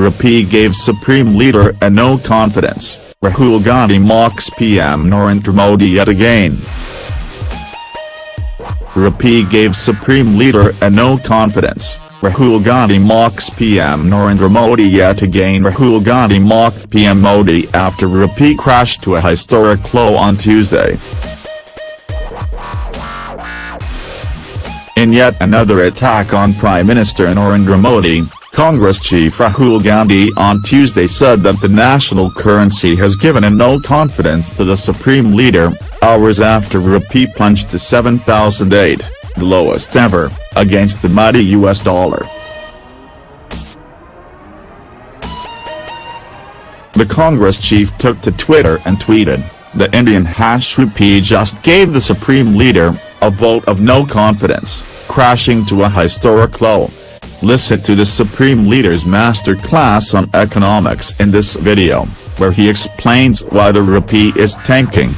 Rupee gave Supreme Leader a no confidence, Rahul Gandhi mocks PM Narendra Modi yet again. Rupee gave Supreme Leader a no confidence, Rahul Gandhi mocks PM Narendra Modi yet again Rahul Gandhi mocked PM Modi after Rupee crashed to a historic low on Tuesday. In yet another attack on Prime Minister Narendra Modi, Congress chief Rahul Gandhi on Tuesday said that the national currency has given a no confidence to the supreme leader, hours after rupee plunged to 7008, the lowest ever, against the mighty US dollar. The Congress chief took to Twitter and tweeted, the Indian hash rupee just gave the supreme leader, a vote of no confidence crashing to a historic low. Listen to the Supreme Leader's masterclass on economics in this video, where he explains why the rupee is tanking.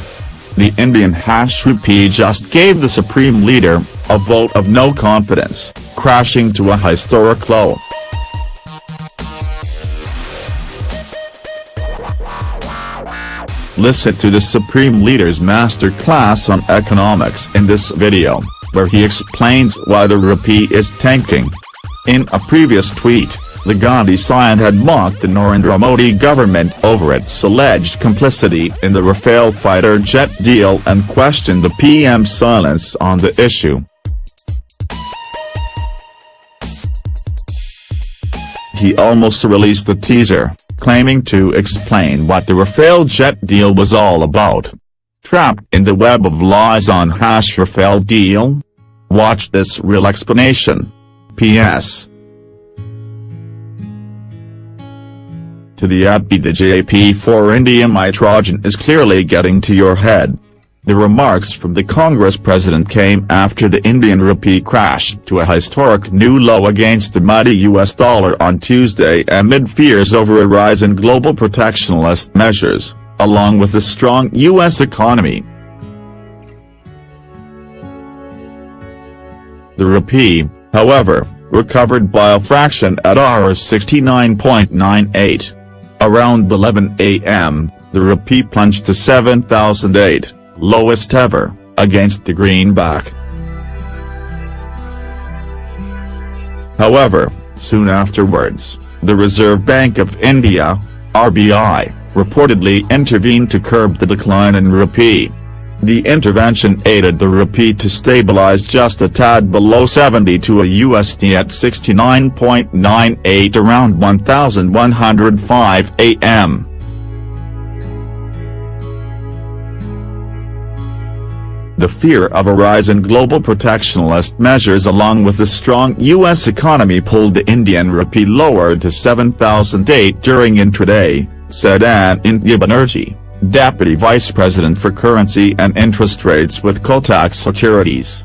The Indian hash rupee just gave the Supreme Leader, a vote of no confidence, crashing to a historic low. Listen to the Supreme Leader's masterclass on economics in this video where he explains why the rupee is tanking. In a previous tweet, the Gandhi scion had mocked the Narendra Modi government over its alleged complicity in the Rafale fighter jet deal and questioned the PM's silence on the issue. He almost released a teaser, claiming to explain what the Rafale jet deal was all about. Trapped in the web of lies on hash Rafale deal? Watch this real explanation. P.S. To the ad the JP4 Indium Trojan is clearly getting to your head. The remarks from the Congress president came after the Indian rupee crashed to a historic new low against the mighty US dollar on Tuesday amid fears over a rise in global protectionist measures along with a strong U.S. economy. The rupee, however, recovered by a fraction at Rs 69.98. Around 11 a.m., the rupee plunged to 7008, lowest ever, against the greenback. However, soon afterwards, the Reserve Bank of India, RBI, reportedly intervened to curb the decline in rupee. The intervention aided the rupee to stabilize just a tad below 70 to a USD at 69.98 around 1105 am. The fear of a rise in global protectionist measures along with the strong U.S. economy pulled the Indian rupee lower to 7008 during intraday said Anindya Banerjee, Deputy Vice President for Currency and Interest Rates with Kotak Securities.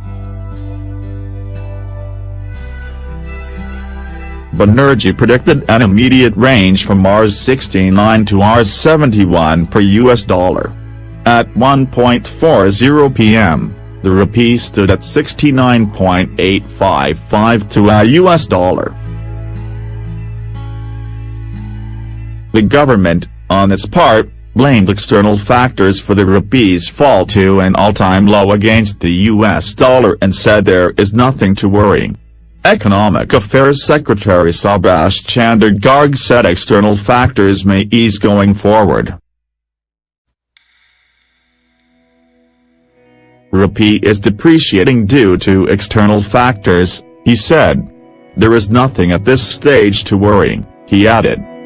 Banerjee predicted an immediate range from Rs 69 to Rs 71 per US dollar. At 1.40 p.m., the rupee stood at 69.855 to a US dollar. The government, on its part, blamed external factors for the rupee's fall to an all-time low against the US dollar and said there is nothing to worry. Economic Affairs Secretary Subhash Chandra Garg said external factors may ease going forward. Rupee is depreciating due to external factors, he said. There is nothing at this stage to worry, he added.